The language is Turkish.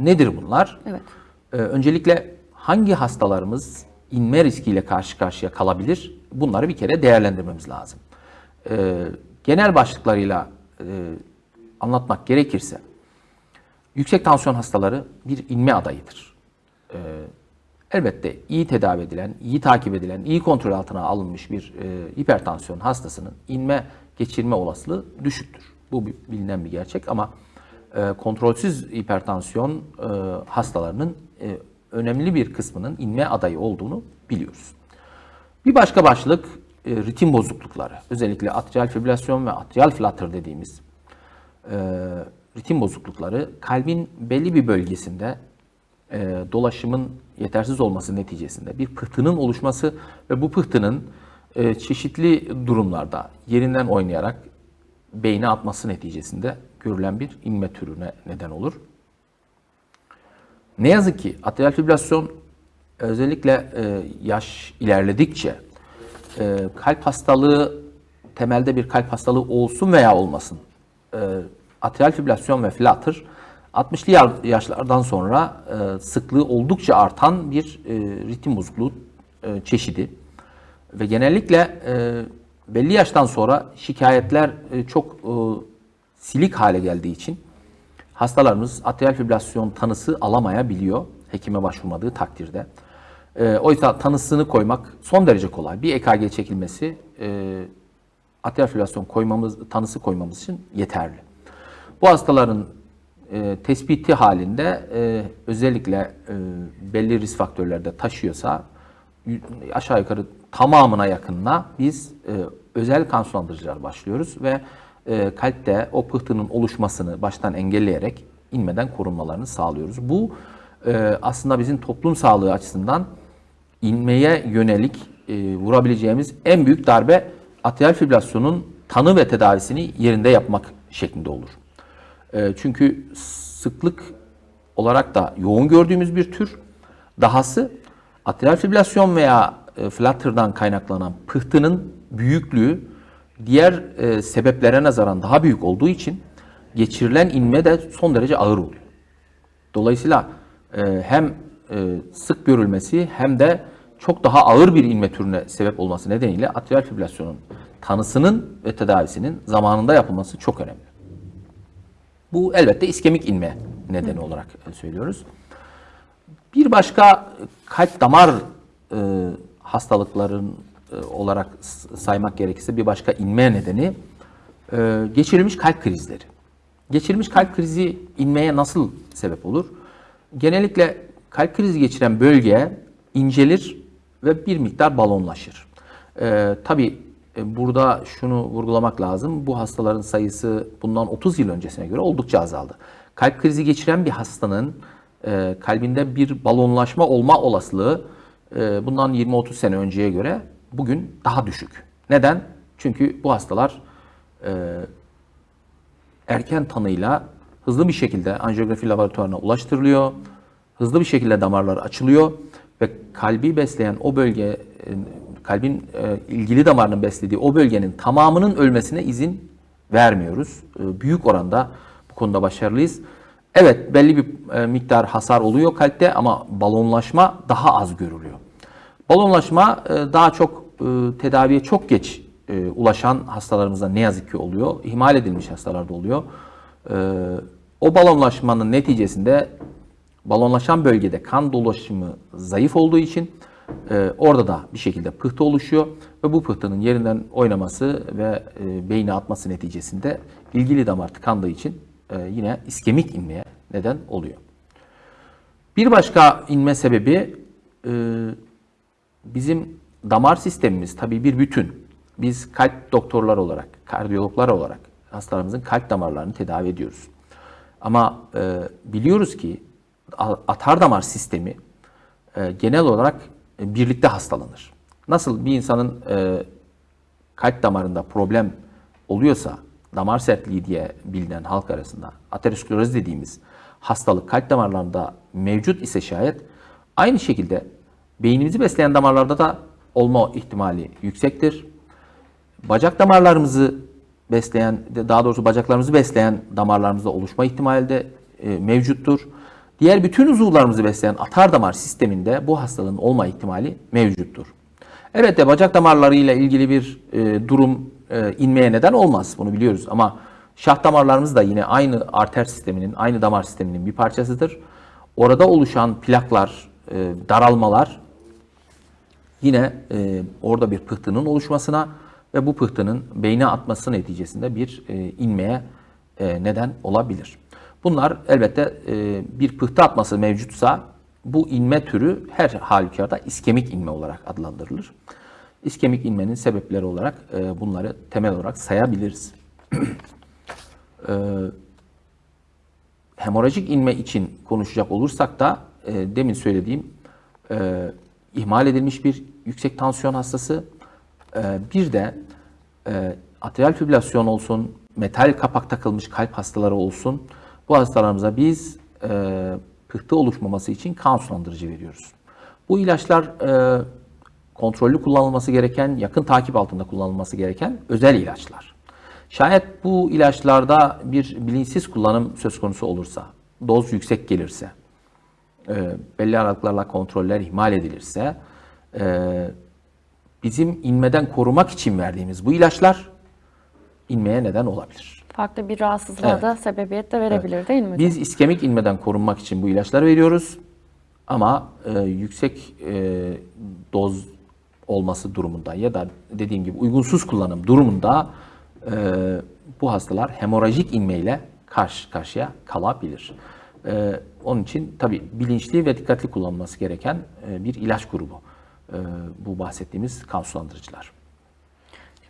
Nedir bunlar? Evet. Ee, öncelikle hangi hastalarımız inme riskiyle karşı karşıya kalabilir? Bunları bir kere değerlendirmemiz lazım. Ee, genel başlıklarıyla e, anlatmak gerekirse, yüksek tansiyon hastaları bir inme adayıdır. Ee, elbette iyi tedavi edilen, iyi takip edilen, iyi kontrol altına alınmış bir e, hipertansiyon hastasının inme geçirme olasılığı düşüktür. Bu bilinen bir gerçek ama e, kontrolsüz hipertansiyon e, hastalarının e, önemli bir kısmının inme adayı olduğunu biliyoruz. Bir başka başlık ritim bozuklukları. Özellikle atrial fibrilasyon ve atrial flutter dediğimiz ritim bozuklukları kalbin belli bir bölgesinde dolaşımın yetersiz olması neticesinde bir pıhtının oluşması ve bu pıhtının çeşitli durumlarda yerinden oynayarak beyne atması neticesinde görülen bir inme türüne neden olur. Ne yazık ki atrial fibrilasyon özellikle e, yaş ilerledikçe e, kalp hastalığı temelde bir kalp hastalığı olsun veya olmasın e, atrial fibrilasyon ve flutter 60'lı ya- yaşlardan sonra e, sıklığı oldukça artan bir e, ritim bozukluğu e, çeşidi ve genellikle e, belli yaştan sonra şikayetler e, çok e, silik hale geldiği için hastalarımız atrial fibrilasyon tanısı alamayabiliyor hekime başvurmadığı takdirde. E, oysa tanısını koymak son derece kolay. Bir EKG çekilmesi e, atrial fibrilasyon koymamız, tanısı koymamız için yeterli. Bu hastaların e, tespiti halinde e, özellikle e, belli risk faktörlerde taşıyorsa aşağı yukarı tamamına yakınına biz e, özel kan sulandırıcılar başlıyoruz ve e, kalpte o pıhtının oluşmasını baştan engelleyerek inmeden korunmalarını sağlıyoruz. Bu e, aslında bizim toplum sağlığı açısından inmeye yönelik e, vurabileceğimiz en büyük darbe atrial fibrilasyonun tanı ve tedavisini yerinde yapmak şeklinde olur. Çünkü sıklık olarak da yoğun gördüğümüz bir tür. Dahası atrial fibrilasyon veya flutter'dan kaynaklanan pıhtının büyüklüğü diğer e, sebeplere nazaran daha büyük olduğu için geçirilen inme de son derece ağır oluyor. Dolayısıyla e, hem e, sık görülmesi hem de çok daha ağır bir inme türüne sebep olması nedeniyle atrial fibrilasyonun tanısının ve tedavisinin zamanında yapılması çok önemli. Bu elbette iskemik inme nedeni olarak e, söylüyoruz. Bir başka kalp damar e, hastalıkların olarak s- saymak gerekirse bir başka inme nedeni e, geçirilmiş kalp krizleri. Geçirilmiş kalp krizi inmeye nasıl sebep olur? Genellikle kalp krizi geçiren bölge incelir ve bir miktar balonlaşır. E, tabii e, burada şunu vurgulamak lazım. Bu hastaların sayısı bundan 30 yıl öncesine göre oldukça azaldı. Kalp krizi geçiren bir hastanın e, kalbinde bir balonlaşma olma olasılığı e, bundan 20-30 sene önceye göre bugün daha düşük. Neden? Çünkü bu hastalar e, erken tanıyla hızlı bir şekilde anjiyografi laboratuvarına ulaştırılıyor. Hızlı bir şekilde damarlar açılıyor ve kalbi besleyen o bölge, e, kalbin e, ilgili damarının beslediği o bölgenin tamamının ölmesine izin vermiyoruz. E, Büyük oranda bu konuda başarılıyız. Evet belli bir e, miktar hasar oluyor kalpte ama balonlaşma daha az görülüyor. Balonlaşma e, daha çok tedaviye çok geç e, ulaşan hastalarımızda ne yazık ki oluyor. İhmal edilmiş hastalarda oluyor. E, O balonlaşmanın neticesinde balonlaşan bölgede kan dolaşımı zayıf olduğu için e, orada da bir şekilde pıhtı oluşuyor ve bu pıhtının yerinden oynaması ve e, beyne atması neticesinde ilgili damar tıkandığı için e, yine iskemik inmeye neden oluyor. Bir başka inme sebebi e, bizim damar sistemimiz tabii bir bütün. Biz kalp doktorlar olarak, kardiyologlar olarak hastalarımızın kalp damarlarını tedavi ediyoruz. Ama e, biliyoruz ki atar damar sistemi e, genel olarak e, birlikte hastalanır. Nasıl bir insanın e, kalp damarında problem oluyorsa, damar sertliği diye bilinen halk arasında ateroskleroz dediğimiz hastalık kalp damarlarında mevcut ise şayet aynı şekilde beynimizi besleyen damarlarda da olma ihtimali yüksektir. Bacak damarlarımızı besleyen, daha doğrusu bacaklarımızı besleyen damarlarımızda oluşma ihtimali de e, mevcuttur. Diğer bütün uzuvlarımızı besleyen atar damar sisteminde bu hastalığın olma ihtimali mevcuttur. Evet de bacak damarlarıyla ilgili bir e, durum e, inmeye neden olmaz. Bunu biliyoruz ama şah damarlarımız da yine aynı arter sisteminin, aynı damar sisteminin bir parçasıdır. Orada oluşan plaklar, e, daralmalar yine e, orada bir pıhtının oluşmasına ve bu pıhtının beyne atması neticesinde bir e, inmeye e, neden olabilir. Bunlar elbette e, bir pıhtı atması mevcutsa bu inme türü her halükarda iskemik inme olarak adlandırılır. İskemik inmenin sebepleri olarak e, bunları temel olarak sayabiliriz. e, hemorajik inme için konuşacak olursak da e, demin söylediğim e, ihmal edilmiş bir yüksek tansiyon hastası, e, bir de e, atrial fibrilasyon olsun, metal kapak takılmış kalp hastaları olsun, bu hastalarımıza biz e, pıhtı oluşmaması için kan sulandırıcı veriyoruz. Bu ilaçlar e, kontrollü kullanılması gereken, yakın takip altında kullanılması gereken özel ilaçlar. Şayet bu ilaçlarda bir bilinçsiz kullanım söz konusu olursa, doz yüksek gelirse, e, belli aralıklarla kontroller ihmal edilirse, e, bizim inmeden korumak için verdiğimiz bu ilaçlar inmeye neden olabilir. Farklı bir rahatsızlığa Evet. da sebebiyet de verebilir değil mi? Biz iskemik inmeden korunmak için bu ilaçları veriyoruz. Ama e, yüksek e, doz olması durumunda ya da dediğim gibi uygunsuz kullanım durumunda e, bu hastalar hemorajik inmeyle karşı karşıya kalabilir. E, onun için tabi bilinçli ve dikkatli kullanılması gereken e, bir ilaç grubu. E, bu bahsettiğimiz kan sulandırıcılar.